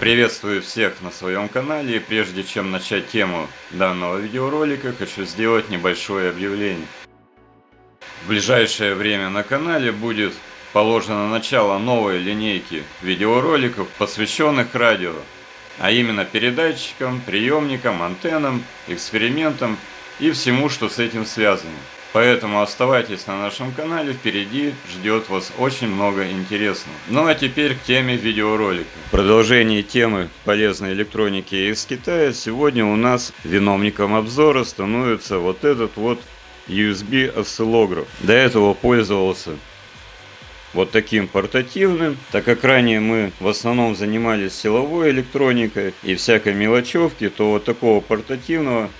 Приветствую всех на своем канале и прежде чем начать тему данного видеоролика, хочу сделать небольшое объявление. В ближайшее время на канале будет положено начало новой линейки видеороликов, посвященных радио, а именно передатчикам, приемникам, антеннам, экспериментам и всему, что с этим связано. Поэтому оставайтесь на нашем канале, впереди ждет вас очень много интересного. Ну а теперь к теме видеоролика. В продолжении темы полезной электроники из Китая сегодня у нас виновником обзора становится вот этот вот USB осциллограф. До этого пользовался вот таким портативным, так как ранее мы в основном занимались силовой электроникой и всякой мелочевки, то вот такого портативного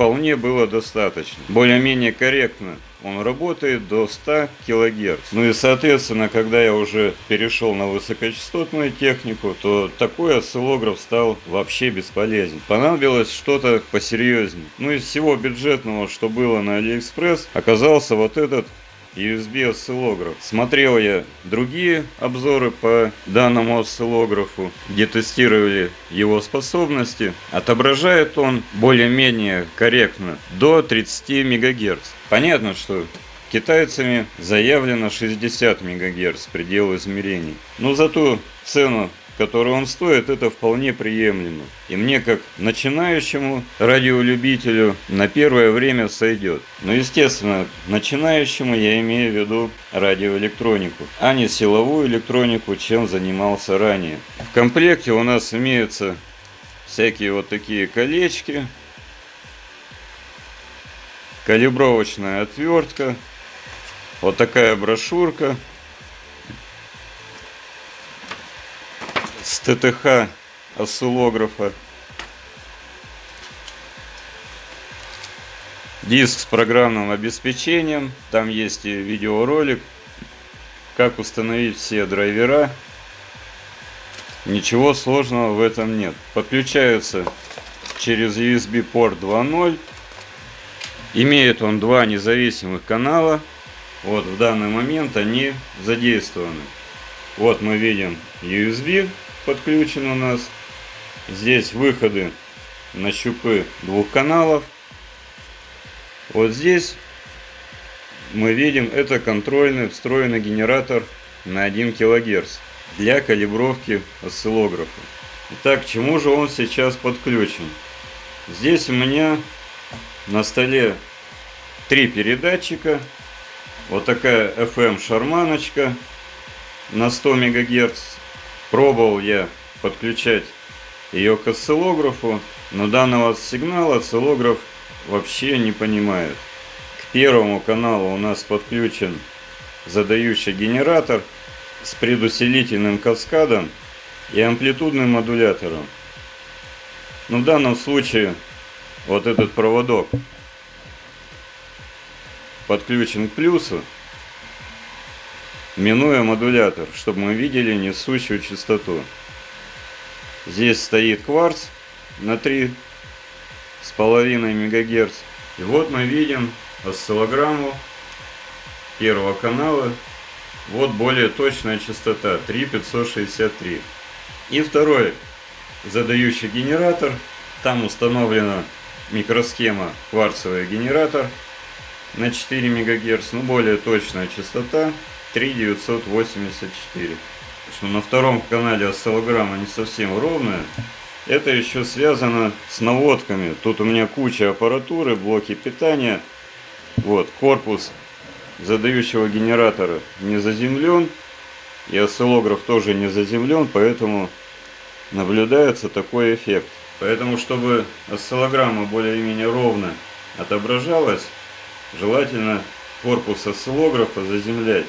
вполне было достаточно. Более-менее корректно он работает до 100 кГц. Ну и соответственно, когда я уже перешел на высокочастотную технику, то такой осциллограф стал вообще бесполезен. Понадобилось что-то посерьезнее. Ну из всего бюджетного, что было на Алиэкспресс, оказался вот этот USB осциллограф. Смотрел я другие обзоры по данному осциллографу, где тестировали его способности. Отображает он более-менее корректно до 30 МГц. Понятно, что китайцами заявлено 60 МГц предел измерений. Но зато цену который он стоит, это вполне приемлемо. И мне, как начинающему радиолюбителю, на первое время сойдет. Но, естественно, начинающему я имею в виду радиоэлектронику, а не силовую электронику, чем занимался ранее. В комплекте у нас имеются всякие вот такие колечки, калибровочная отвертка, вот такая брошюрка – с ТТХ осциллографа. Диск с программным обеспечением. Там есть и видеоролик, как установить все драйвера. Ничего сложного в этом нет. Подключается через USB порт 2.0. Имеет он два независимых канала. Вот в данный момент они задействованы. Вот мы видим USB подключен у нас. Здесь выходы на щупы двух каналов. Вот здесь мы видим, это контрольный встроенный генератор на 1 кГц для калибровки осциллографа. Итак, к чему же он сейчас подключен? Здесь у меня на столе три передатчика. Вот такая FM шарманочка на 100 МГц Пробовал я подключать ее к осциллографу, но данного сигнала осциллограф вообще не понимает. К первому каналу у нас подключен задающий генератор с предусилительным каскадом и амплитудным модулятором. Но в данном случае вот этот проводок подключен к плюсу, минуя модулятор, чтобы мы видели несущую частоту. Здесь стоит кварц на 3,5 МГц. И вот мы видим осциллограмму первого канала. Вот более точная частота 3,563. И второй задающий генератор. Там установлена микросхема кварцевый генератор на 4 МГц. Ну более точная частота 3984. Что на втором канале осциллограмма не совсем ровная. Это еще связано с наводками. Тут у меня куча аппаратуры, блоки питания. Вот, корпус задающего генератора не заземлен. И осциллограф тоже не заземлен, поэтому наблюдается такой эффект. Поэтому, чтобы осциллограмма более-менее ровно отображалась, желательно корпус осциллографа заземлять.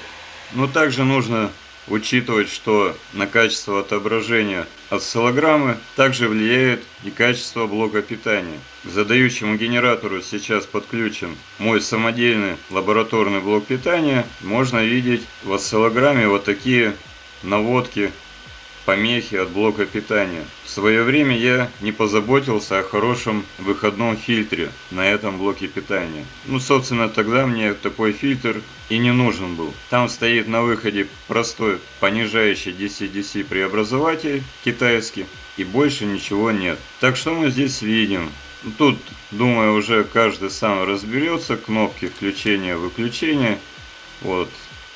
Но также нужно учитывать, что на качество отображения осциллограммы также влияет и качество блока питания. К задающему генератору сейчас подключен мой самодельный лабораторный блок питания. Можно видеть в осциллограмме вот такие наводки помехи от блока питания. В свое время я не позаботился о хорошем выходном фильтре на этом блоке питания. Ну, собственно, тогда мне такой фильтр и не нужен был. Там стоит на выходе простой понижающий DC-DC преобразователь китайский и больше ничего нет. Так что мы здесь видим? Тут, думаю, уже каждый сам разберется. Кнопки включения-выключения. Вот.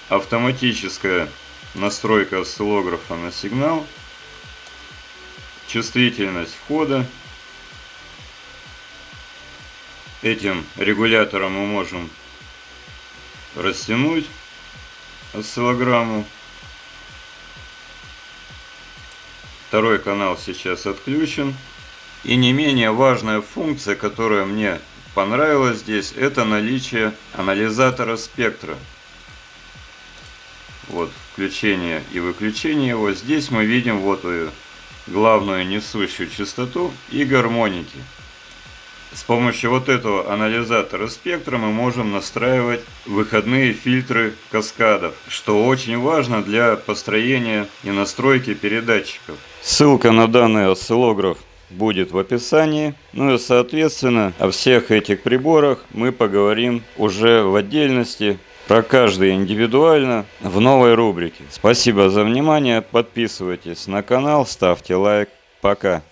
Автоматическая настройка осциллографа на сигнал, чувствительность входа. Этим регулятором мы можем растянуть осциллограмму. Второй канал сейчас отключен. И не менее важная функция, которая мне понравилась здесь, это наличие анализатора спектра. Вот включение и выключение его. Здесь мы видим вот главную несущую частоту и гармоники. С помощью вот этого анализатора спектра мы можем настраивать выходные фильтры каскадов, что очень важно для построения и настройки передатчиков. Ссылка на данный осциллограф будет в описании. Ну и соответственно о всех этих приборах мы поговорим уже в отдельности про каждый индивидуально в новой рубрике. Спасибо за внимание, подписывайтесь на канал, ставьте лайк. Пока.